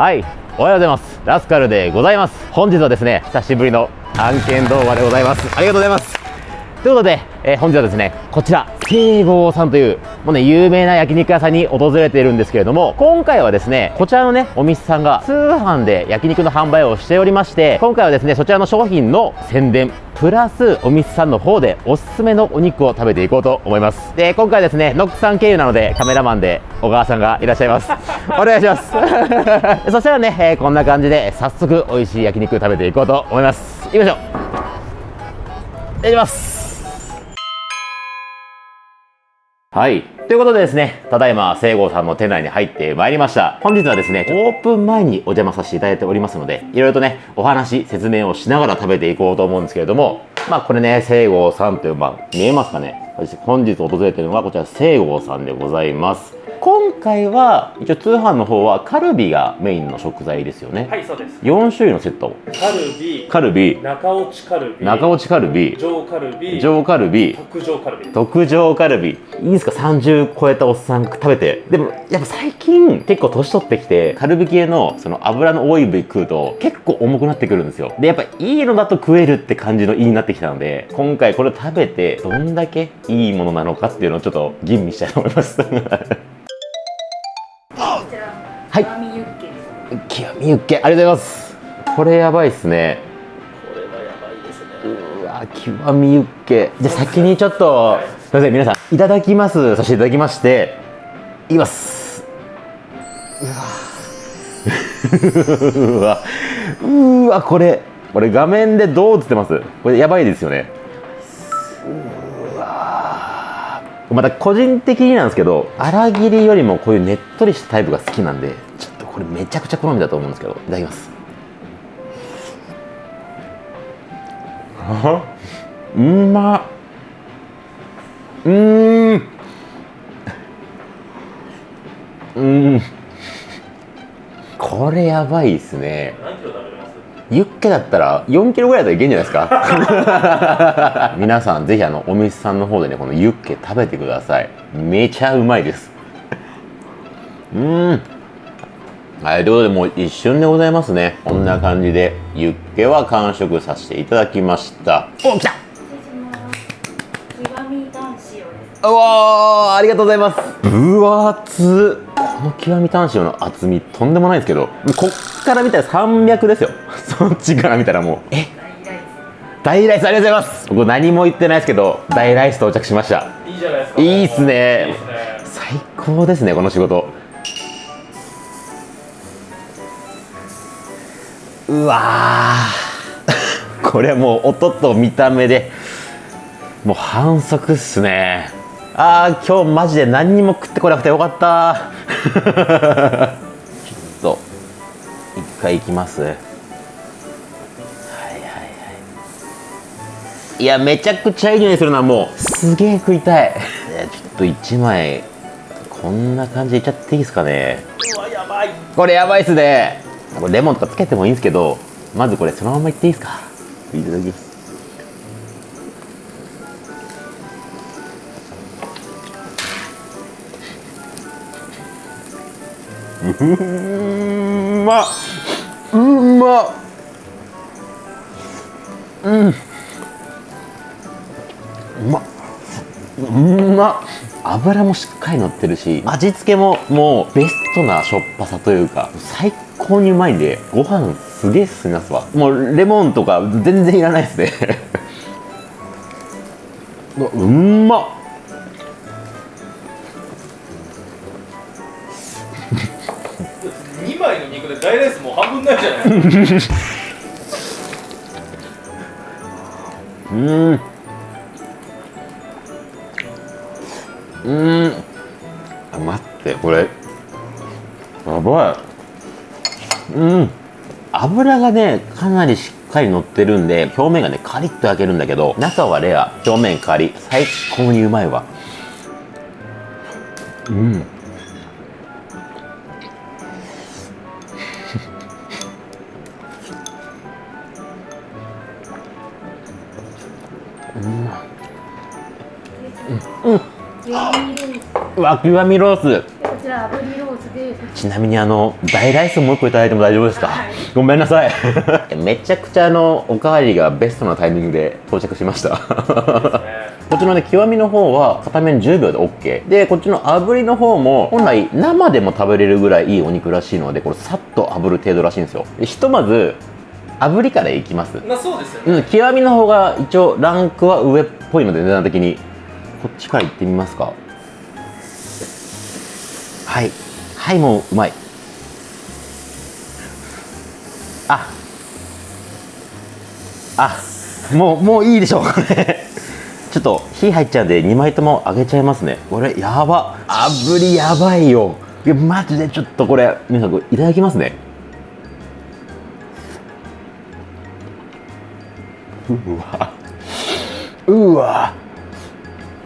はい。おはようございます。ラスカルでございます。本日はですね久しぶりの案件動画でございます。ありがとうございます。ということで、えー、本日はですねこちら聖郷さんというもうね有名な焼肉屋さんに訪れているんですけれども今回はですねこちらのねお店さんが通販で焼肉の販売をしておりまして今回はですねそちらの商品の宣伝プラスお店さんの方でおすすめのお肉を食べていこうと思います。で今回はですねノックさん経由なのでカメラマンで小川さんがいらっしゃいます。お願いします。そしたらね、えー、こんな感じで早速美味しい焼肉食べていこうと思います。行きましょう。いただきますはい。ということでですね、ただいま、聖郷さんの店内に入ってまいりました。本日はですね、オープン前にお邪魔させていただいておりますので、いろいろとね、お話、説明をしながら食べていこうと思うんですけれども、まあこれね、聖郷さんという、まあ見えますかね本日訪れているのはこちら聖郷さんでございます。今回は一応通販の方はカルビがメインの食材ですよね。はいそうです。4種類のセット。カルビカルビ。中落ちカルビ中落ちカルビ。上カルビ上カルビ。特上カルビ。特上カルビ。いいですか？30超えたおっさん食べて。でもやっぱ最近結構年取ってきてカルビ系のその油の多い部位食うと結構重くなってくるんですよ。でやっぱいいのだと食えるって感じのいいになってきたので今回これを食べてどんだけいいものなのかっていうのをちょっと吟味したいと思いますはい。極みユッケ。極みユッケ。ありがとうございます。これやばいっすね。これはやばいですねうわ極みユッケ。じゃあ先にちょっとすいません皆さんいただきます。させていただきましていきます。うわ うわこれこれ画面でどう映ってます？これやばいですよねまた個人的になんですけど粗切りよりもこういうねっとりしたタイプが好きなんでちょっとこれめちゃくちゃ好みだと思うんですけどいただきます。うまうん。うん。これやばいっすね。何キロ食べますユッケだったら4キロぐらいだったらいけんじゃないですか？皆さんぜひあのお店さんの方でねこのユッケ食べてください。めちゃうまいです。うん。はいということでもう一瞬でございますね。こんな感じでユッケは完食させていただきました。お来た。うわありがとうございます。分厚この極みタン塩の厚みとんでもないですけどこっから見たら300ですよ。そっちから見たらもう。え？大ライス。ありがとうございます。僕何も言ってないですけど大ライス到着しました。いいじゃないですか。いいっすね。最高ですねこの仕事。うわ これもう音と見た目でもう反則っすね。ああ今日マジで何にも食ってこなくてよかったちょっと一回行きます。はいはいはい。いやめちゃくちゃいい匂いするなもう。すげえ食いたい。いやちょっと1枚こんな感じでいっちゃっていいですかね。うわやばいこれやばいっすね。これレモンとかつけてもいいんですけどまずこれそのままいっていいですか？いただきます。うんまうんまうん。うまうんま油もしっかり乗ってるし味付けももうベストなしょっぱさというか最高にうまいんでご飯すげえ進みますわ。もうレモンとか全然いらないですね。うんまっ2枚の肉で大ライスもう半分ないじゃない。うん。うん。あ待ってこれ。やばい。うん。油がねかなりしっかり乗ってるんで表面がねカリッと焼けるんだけど中はレア。表面カリ。最高にうまいわ。うん。わ極みロース。こちら炙りロースちなみにあの大ライスもう一個いただいても大丈夫ですか、ごめんなさい。めちゃくちゃあのおかわりがベストなタイミングで到着しました。こっちのね極みの方は片面10秒で OK でこっちの炙りの方も本来生でも食べれるぐらいいいお肉らしいのでこれさっと炙る程度らしいんですよ。でひとまず炙りからいきます。まあそうですよね。うん、極みの方が一応ランクは上っぽいので値段的に。こっちから行ってみますかはい。はいもううまい。あ。あ。もうもういいでしょうこれ ちょっと火入っちゃうんで2枚とも揚げちゃいますね。これやば。炙りやばいよ。いやマジでちょっとこれ皆さんいただきますね。うわ。うわ。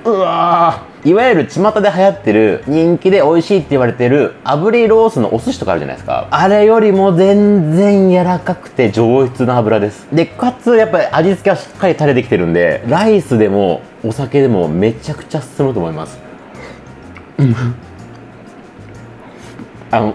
うわいわゆる巷で流行ってる人気で美味しいって言われてる炙りロースのお寿司とかあるじゃないですか。あれよりも全然柔らかくて上質な油です。でかつやっぱり味付けはしっかりタレできてるんでライスでもお酒でもめちゃくちゃ進むと思います。あの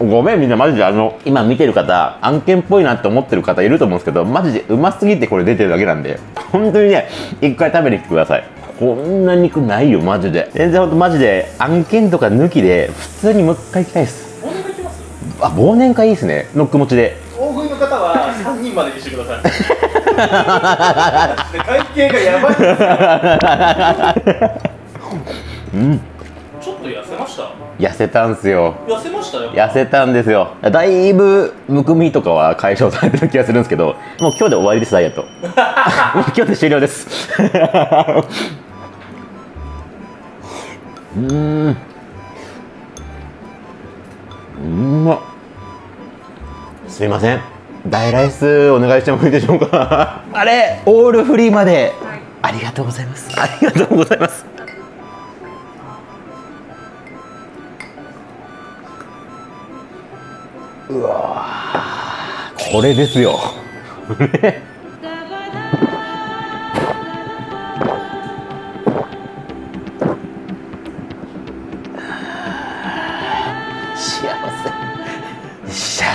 ごめんみんなマジであの今見てる方案件っぽいなって思ってる方いると思うんですけどマジでうますぎてこれ出てるだけなんで本当にね一回食べに来てください。こんな肉ないよマジで。全然ほんとマジで案件とか抜きで普通にもう一回行きたいです。お願いできますあ忘年会いいですね。ノック持ちで。大食いの方は3人までにしてください。で会計がやばい。うん。ちょっと痩せました？痩せたんすよ。痩せましたよ。痩せたんですよ。だいぶむくみとかは解消されてる気がするんですけどもう今日で終わりですダイエット。もう今日で終了ですうーん。うまっ。すいません。大ライスお願いしてもいいでしょうか？あれオールフリーまで、ありがとうございます。ありがとうございます。うわー。これですよ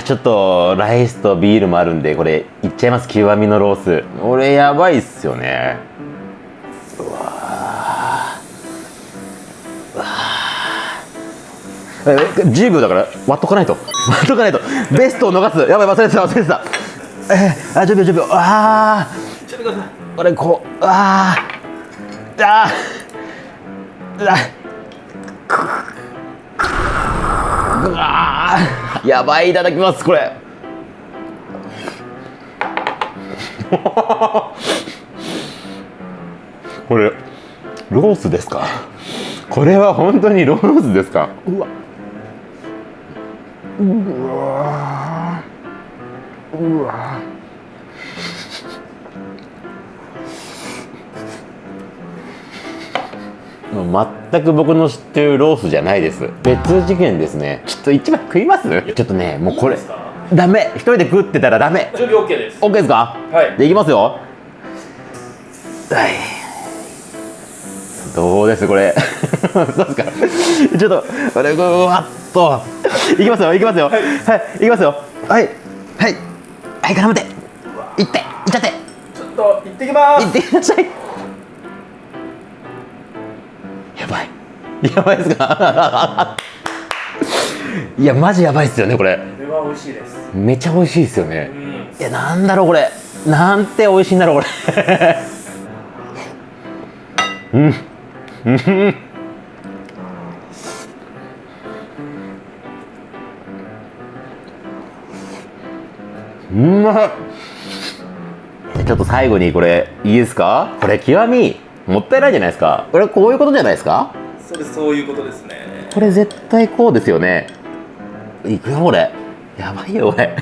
ちょっとライスとビールもあるんでこれいっちゃいます？極みのロース。これやばいっすよね。うわうわえ10秒だから割っとかないと。割っとかないと。ベストを逃す。やばい忘れてた忘れてた。えー、あ10秒10秒あちょっとくださいこれこうあー。あー。あうわー。やばいいただきますこれ。これロースですか？これは本当にロースですか？うわ。うわ。うわもう全く僕の知ってるロースじゃないです。別次元ですね。ちょっと一枚食います？ちょっとねもうこれダメ。一人で食ってたらダメ。準備 OK です。オッケーですか？はい。でいきますよ。はい。どうですこれ？そうですか。ちょっとこれうわっと。いきますよいきますよ。はい、い、きますよ。はい。はい。はい絡めて。いっていっちゃって。ちょっと行ってきまいってくださいやばいですか？いやマジやばいっすよねこれ。これは美味しいです。めちゃ美味しいですよね。うん。いやなんだろうこれ。なんて美味しいんだろうこれ。うん。うん。うまっちょっと最後にこれいいですかこれ極みもったいないじゃないですかこれこういうことじゃないですかそれそういうことですね。これ絶対こうですよね。いくよこれ？やばいよこれ。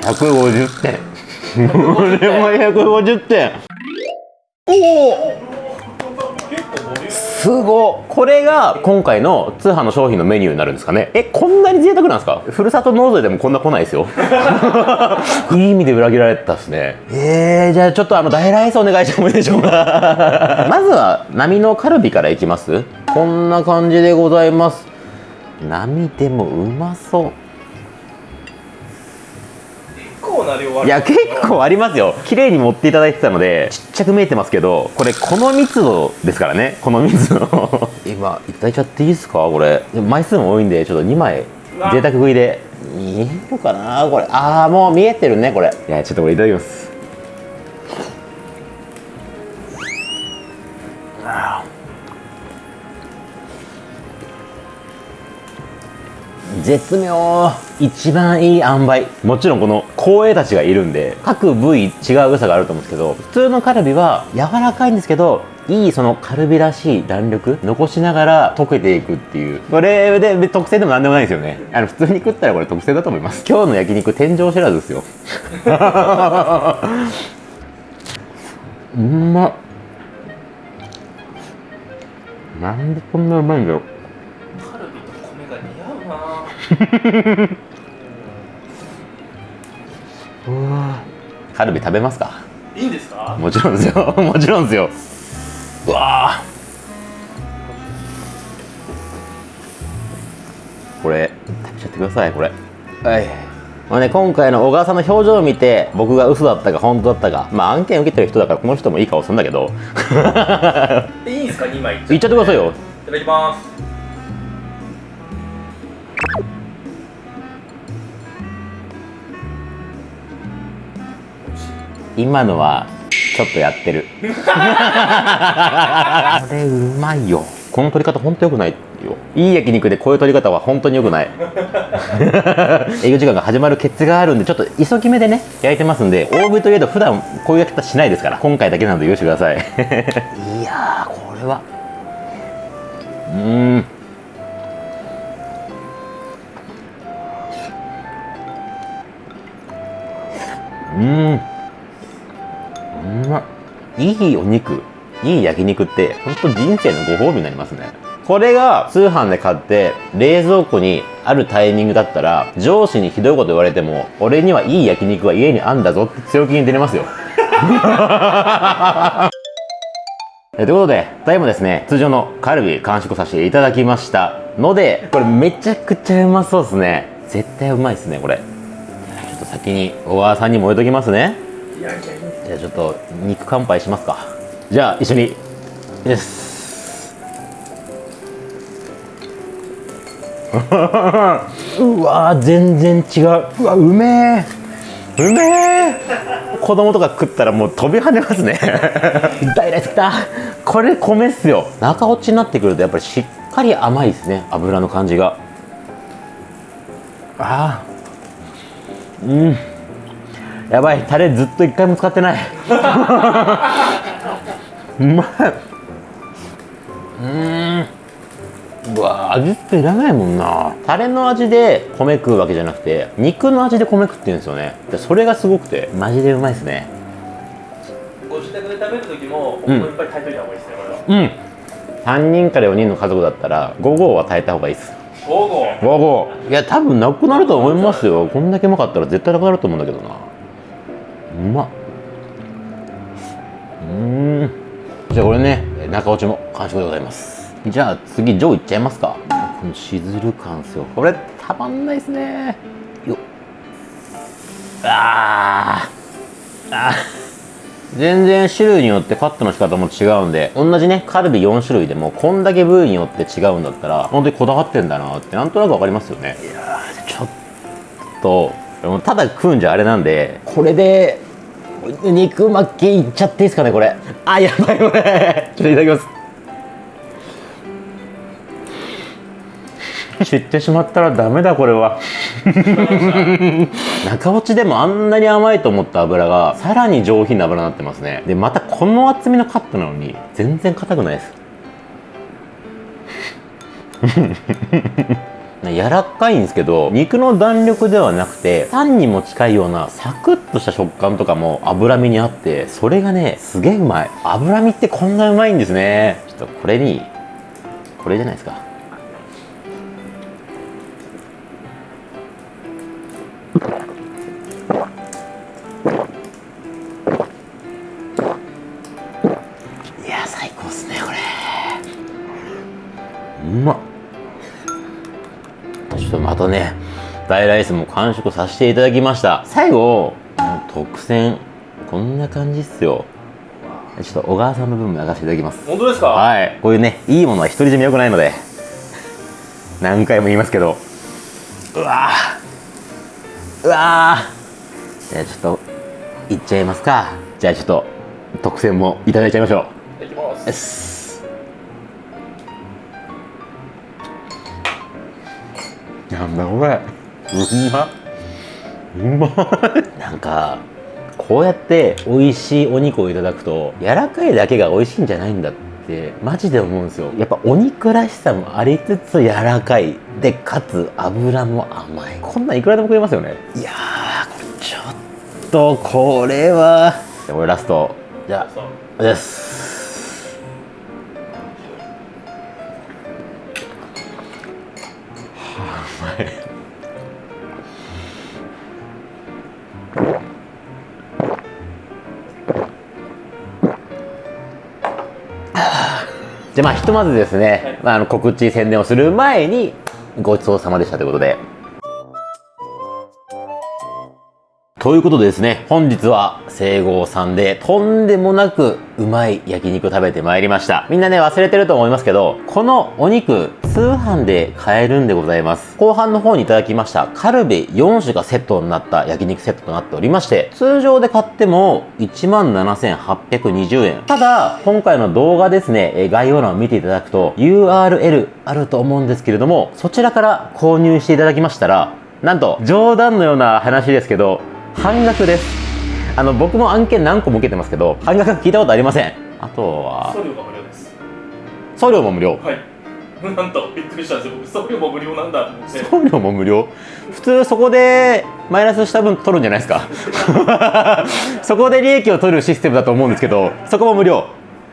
150点。これも150点。おおすごこれが今回の通販の商品のメニューになるんですかね。えこんなに贅沢なんですか？ふるさと納税でもこんな来ないですよ。いい意味で裏切られたですね。えー、じゃあちょっとあの大ライスお願いしてもいいでしょうか？まずは波のカルビからいきます。こんな感じでございます。波でもうまそう。結構な量あるいや結構ありますよ。綺麗に持っていただいてたのでちっちゃく見えてますけどこれこの密度ですからね。この密度。今いただいちゃっていいですか？これ。でも枚数も多いんでちょっと2枚。贅沢食いで。いいのかな？これ。ああもう見えてるねこれ。いやちょっとこれいただきます。あー絶妙。一番いい塩梅。もちろんこの光栄たちがいるんで各部位違う良さがあると思うんですけど普通のカルビは柔らかいんですけどいいそのカルビらしい弾力残しながら溶けていくっていう。これで特製でも何でもないですよね。あの普通に食ったらこれ特製だと思います。今日の焼肉天井知らずですよ。うまっ。なんでこんなうまいんだろう。カルビと米が似合ううわカルビ食べますか？いいんですか？もちろんですよ。もちろんですよ。うわあこれ食べちゃってくださいこれ。はい。まあね、今回の小川さんの表情を見て僕が嘘だったか本当だったかまあ案件受けてる人だからこの人もいい顔するんだけど。いいんですか？2枚いっ言っちゃってくださいよ。いただきます今のはちょっとやってる。これうまいよ。この取り方本当良くないよ。いい焼肉でこういう取り方は本当に良くない。営業時間が始まるケツがあるんでちょっと急ぎ目でね焼いてますんで大食いといえど普段こういう焼き方しないですから。今回だけなので許してください。いやーこれは。うーん。うんうまいいお肉いい焼肉って本当人生のご褒美になりますねこれが通販で買って冷蔵庫にあるタイミングだったら上司にひどいこと言われても俺にはいい焼肉は家にあんだぞって強気に出れますよえということで、ただいまですね、通常のカルビ完食させていただきましたので、これめちゃくちゃうまそうですね。絶対うまいですね、これ。ちょっと先に小川さんにも置いときますね。いやいやじゃあちょっと肉乾杯しますか。じゃあ一緒に。です。うわー全然違う。うわうめえ。うめえ。子供とか食ったらもう飛び跳ねますね。大ライスきた。これ米っすよ。中落ちになってくるとやっぱりしっかり甘いですね。油の感じが。ああ。うん。やばいタレずっと一回も使ってない。うまい。うーん。うわ味付けいらないもんな。タレの味で米食うわけじゃなくて肉の味で米食ってるんですよね。でそれがすごくてマジでうまいですね。ご自宅で食べる時もお米いっぱい炊いといた方がいいですねこれは。うん。3人から4人の家族だったら5合は炊いた方がいいです。午後5合いや多分なくなると思いますよ。こんだけうまかったら絶対なくなると思うんだけどなうまっ。うん。じゃあこれね中落ちも完食でございます。じゃあ次上いっちゃいますか。このしずる感っすよ。これたまんないですね。よっ。あー。あー。全然種類によってカットの仕方も違うんで同じねカルビ4種類でもこんだけ部位によって違うんだったら本当にこだわってんだなってなんとなく分かりますよね。いやーちょっと。ただ食うんじゃあれなんでこれで肉巻きいっちゃっていいですかねこれ。あやばいこれ。ちょっといただきます。知ってしまったらダメだこれは。中落ちでもあんなに甘いと思った油がさらに上品な油になってますね。でまたこの厚みのカットなのに全然硬くないです 柔らかいんですけど肉の弾力ではなくてタンにも近いようなサクッとした食感とかも脂身にあってそれがねすげえうまい。脂身ってこんなうまいんですね。ちょっとこれにこれじゃないですか。大ライスも完食させていただきました。最後特選こんな感じっすよ。ちょっと小川さんの分も焼かせていただきます。本当ですか？はい。こういうねいいものは独り占めよくないので何回も言いますけど。うわー。うわー。じゃあちょっといっちゃいますか。じゃあちょっと特選もいただいちゃいましょいきます。なんだこれうま？っうま？いなんかこうやって美味しいお肉をいただくと柔らかいだけが美味しいんじゃないんだってマジで思うんですよ。やっぱお肉らしさもありつつ柔らかい。でかつ油も甘い。こんなんいくらでも食えますよね。いやちょっとこれは。じゃあこれラスト。じゃあそうお願いしますじゃあまあひとまずですね、はいまあ、あの告知宣伝をする前にごちそうさまでしたということでということでですね、本日は西郷さんでとんでもなくうまい焼肉食べてまいりました。みんなね、忘れてると思いますけど、このお肉、通販で買えるんでございます。後半の方にいただきましたカルビ4種がセットになった焼肉セットとなっておりまして、通常で買っても17,820円。ただ、今回の動画ですね、えー概要欄を見ていただくと URL あると思うんですけれども、そちらから購入していただきましたら、なんと、冗談のような話ですけど、半額です。あの僕も案件何個も受けてますけど半額聞いたことありません。あとは送料が無料です。送料も無料。はい なんとびっくりしたんですよ。送料も無料なんだと思って。送料も無料？普通そこでマイナスした分取るんじゃないですか？そこで利益を取るシステムだと思うんですけどそこも無料。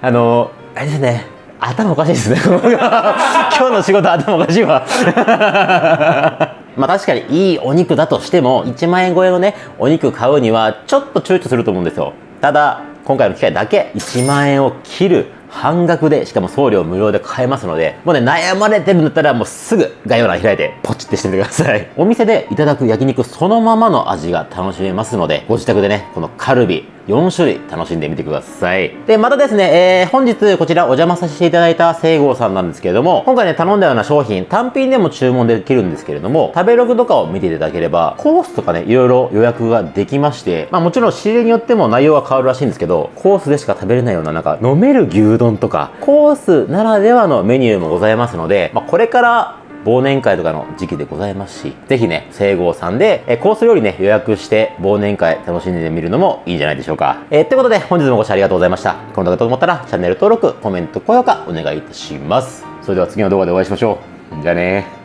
あのあれですね。頭おかしいですね。今日の仕事頭おかしいわ。まあ確かにいいお肉だとしても1万円超えのねお肉買うにはちょっと躊躇すると思うんですよ。ただ今回の機会だけ1万円を切る。半額でしかも送料無料で買えますのでもうね悩まれてるんだったらもうすぐ概要欄開いてポチってしてみてください。お店でいただく焼肉そのままの味が楽しめますのでご自宅でねこのカルビ4種類楽しんでみてください。でまたですね、えー本日こちらお邪魔させていただいた西郷さんなんですけれども今回ね頼んだような商品単品でも注文できるんですけれども食べログとかを見ていただければコースとかねいろいろ予約ができましてまあもちろん仕入れによっても内容は変わるらしいんですけどコースでしか食べれないようななんか飲める牛丼とかコースならではのメニューもございますので、まあ、これから忘年会とかの時期でございますし、ぜひね、西郷さんで、えーコース料理ね、予約して忘年会楽しんでみるのもいいんじゃないでしょうか。えー、ということで、本日もご視聴ありがとうございました。この動画と思ったら、チャンネル登録、コメント、高評価、お願いいたします。それでは次の動画でお会いしましょう。じゃあね